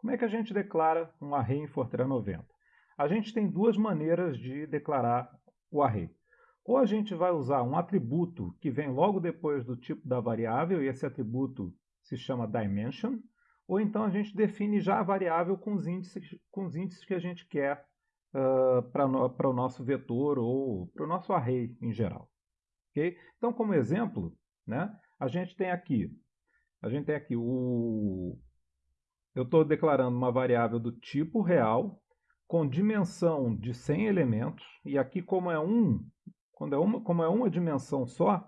Como é que a gente declara um array em Fortran 90? A gente tem duas maneiras de declarar o array. Ou a gente vai usar um atributo que vem logo depois do tipo da variável, e esse atributo se chama dimension, ou então a gente define já a variável com os índices, com os índices que a gente quer uh, para no, o nosso vetor ou para o nosso array em geral. Okay? Então, como exemplo, né, a gente tem aqui, a gente tem aqui o, eu estou declarando uma variável do tipo real com dimensão de 100 elementos, e aqui como é um, quando é uma, como é uma dimensão só,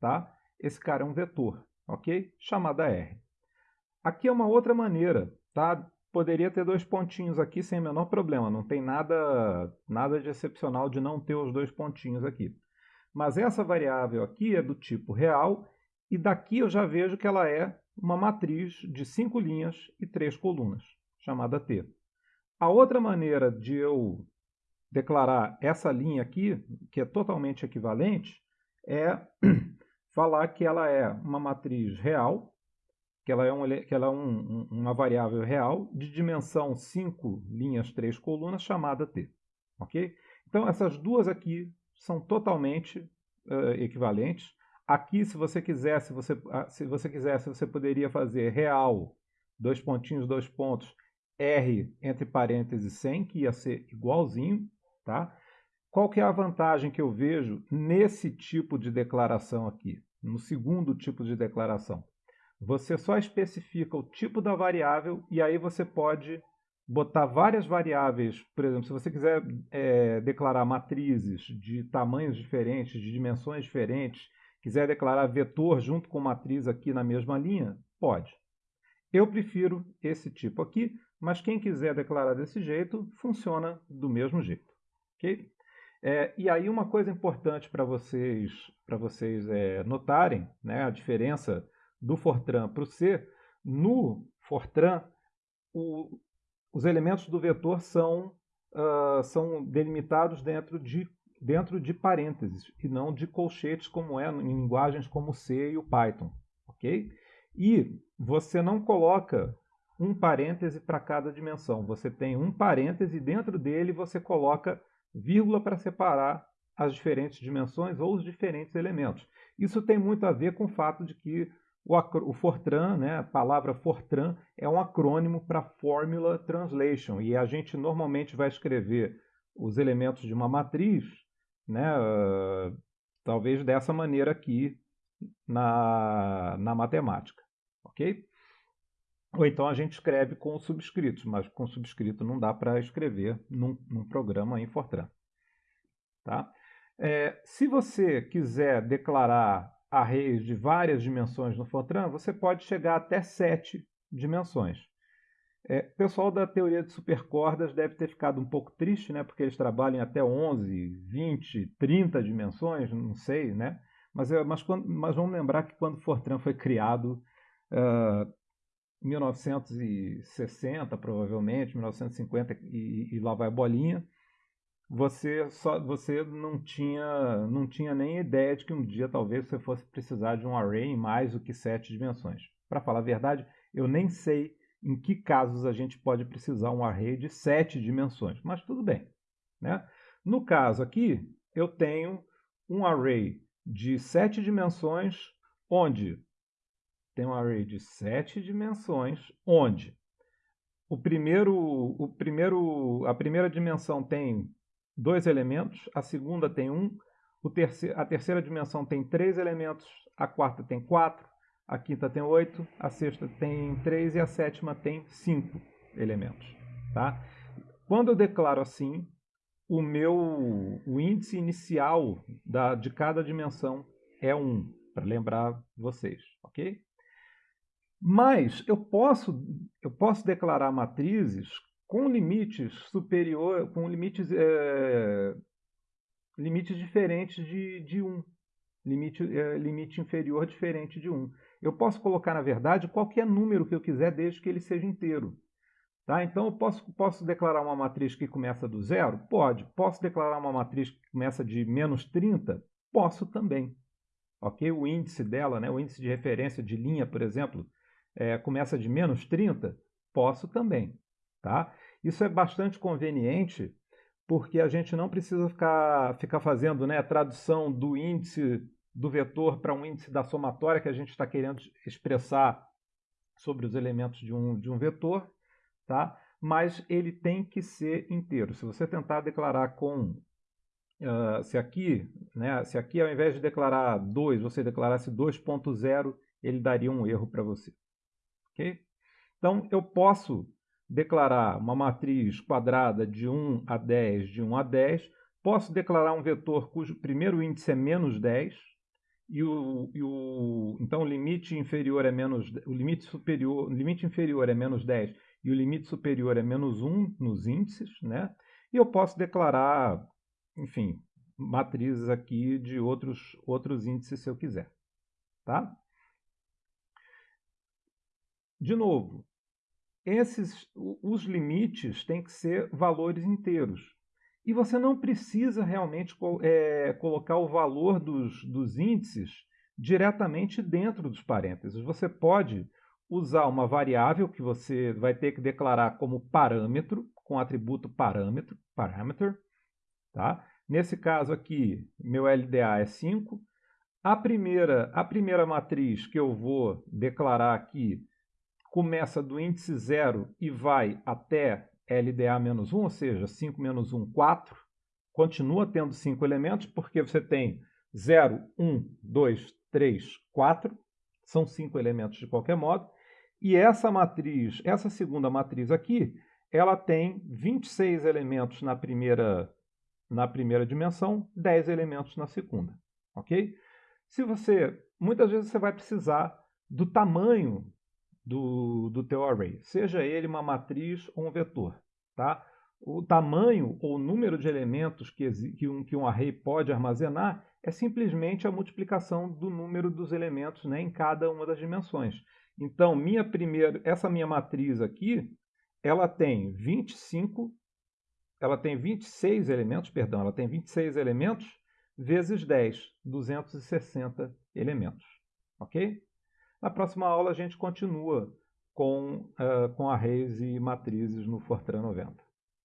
tá? Esse cara é um vetor, ok? Chamada R. Aqui é uma outra maneira, tá? Poderia ter dois pontinhos aqui sem o menor problema, não tem nada, nada de excepcional de não ter os dois pontinhos aqui. Mas essa variável aqui é do tipo real, e daqui eu já vejo que ela é uma matriz de cinco linhas e três colunas, chamada T. A outra maneira de eu declarar essa linha aqui, que é totalmente equivalente, é falar que ela é uma matriz real, que ela é, um, que ela é um, uma variável real de dimensão 5 linhas, 3 colunas, chamada T. ok? Então, essas duas aqui são totalmente uh, equivalentes. Aqui, se você quisesse, você, ah, se você quisesse, você poderia fazer real, dois pontinhos, dois pontos, R entre parênteses 100, que ia ser igualzinho, tá? Qual que é a vantagem que eu vejo nesse tipo de declaração aqui, no segundo tipo de declaração? Você só especifica o tipo da variável e aí você pode botar várias variáveis. Por exemplo, se você quiser é, declarar matrizes de tamanhos diferentes, de dimensões diferentes, quiser declarar vetor junto com matriz aqui na mesma linha, pode. Eu prefiro esse tipo aqui, mas quem quiser declarar desse jeito, funciona do mesmo jeito. Okay? É, e aí uma coisa importante para vocês, pra vocês é, notarem, né, a diferença do Fortran para o C, no Fortran, o, os elementos do vetor são, uh, são delimitados dentro de dentro de parênteses e não de colchetes como é em linguagens como C e o Python, ok? E você não coloca um parêntese para cada dimensão. Você tem um parêntese e dentro dele você coloca vírgula para separar as diferentes dimensões ou os diferentes elementos. Isso tem muito a ver com o fato de que o, o Fortran, né, a palavra Fortran, é um acrônimo para Formula Translation e a gente normalmente vai escrever os elementos de uma matriz né, uh, talvez dessa maneira aqui na, na matemática, ok? Ou então a gente escreve com subscritos, mas com subscrito não dá para escrever num, num, programa em Fortran. Tá? É, se você quiser declarar arrays de várias dimensões no Fortran, você pode chegar até sete dimensões. É, o pessoal da teoria de supercordas deve ter ficado um pouco triste, né? Porque eles trabalham até 11, 20, 30 dimensões, não sei, né? Mas, é, mas, quando, mas vamos lembrar que quando Fortran foi criado, uh, 1960 provavelmente, 1950 e, e lá vai a bolinha, você só você não tinha não tinha nem ideia de que um dia talvez você fosse precisar de um array em mais do que sete dimensões. Para falar a verdade, eu nem sei em que casos a gente pode precisar um array de sete dimensões, mas tudo bem. Né? No caso aqui, eu tenho um array de sete dimensões, onde tem um array de sete dimensões, onde o primeiro, o primeiro, a primeira dimensão tem dois elementos, a segunda tem um, terceiro, a terceira dimensão tem três elementos, a quarta tem quatro, a quinta tem 8, a sexta tem 3 e a sétima tem 5 elementos. Tá? Quando eu declaro assim, o meu o índice inicial da, de cada dimensão é 1, para lembrar vocês, ok? Mas eu posso, eu posso declarar matrizes com limites superior, com limites, é, limites diferentes de, de 1. Limite, é, limite inferior diferente de 1. Eu posso colocar, na verdade, qualquer número que eu quiser, desde que ele seja inteiro. Tá? Então, eu posso, posso declarar uma matriz que começa do zero? Pode. Posso declarar uma matriz que começa de menos 30? Posso também. Ok? O índice dela, né, o índice de referência de linha, por exemplo, é, começa de menos 30? Posso também, tá? Isso é bastante conveniente porque a gente não precisa ficar, ficar fazendo né, a tradução do índice do vetor para um índice da somatória que a gente está querendo expressar sobre os elementos de um, de um vetor, tá? mas ele tem que ser inteiro. Se você tentar declarar com Uh, se aqui, né, se aqui ao invés de declarar 2, você declarasse 2.0, ele daria um erro para você. Okay? Então, eu posso declarar uma matriz quadrada de 1 a 10, de 1 a 10, posso declarar um vetor cujo primeiro índice é menos 10, e o, e o, então o limite inferior é menos, o limite superior, o limite inferior é menos 10 e o limite superior é menos 1 nos índices, né? E eu posso declarar enfim, matrizes aqui de outros, outros índices se eu quiser. Tá? De novo, esses, os limites têm que ser valores inteiros. E você não precisa realmente é, colocar o valor dos, dos índices diretamente dentro dos parênteses. Você pode usar uma variável que você vai ter que declarar como parâmetro, com atributo parâmetro, parameter, Tá? Nesse caso aqui, meu LDA é 5. A primeira, a primeira matriz que eu vou declarar aqui começa do índice 0 e vai até LDA menos 1, ou seja, 5 menos 1, 4. Continua tendo 5 elementos, porque você tem 0, 1, 2, 3, 4. São 5 elementos de qualquer modo. E essa matriz, essa segunda matriz aqui, ela tem 26 elementos na primeira na primeira dimensão, 10 elementos na segunda, ok? Se você, muitas vezes você vai precisar do tamanho do, do teu array, seja ele uma matriz ou um vetor, tá? O tamanho ou número de elementos que, que, um, que um array pode armazenar é simplesmente a multiplicação do número dos elementos né, em cada uma das dimensões. Então, minha primeira, essa minha matriz aqui, ela tem 25 ela tem 26 elementos, perdão, ela tem 26 elementos vezes 10, 260 elementos, ok? Na próxima aula a gente continua com, uh, com arrays e matrizes no Fortran 90.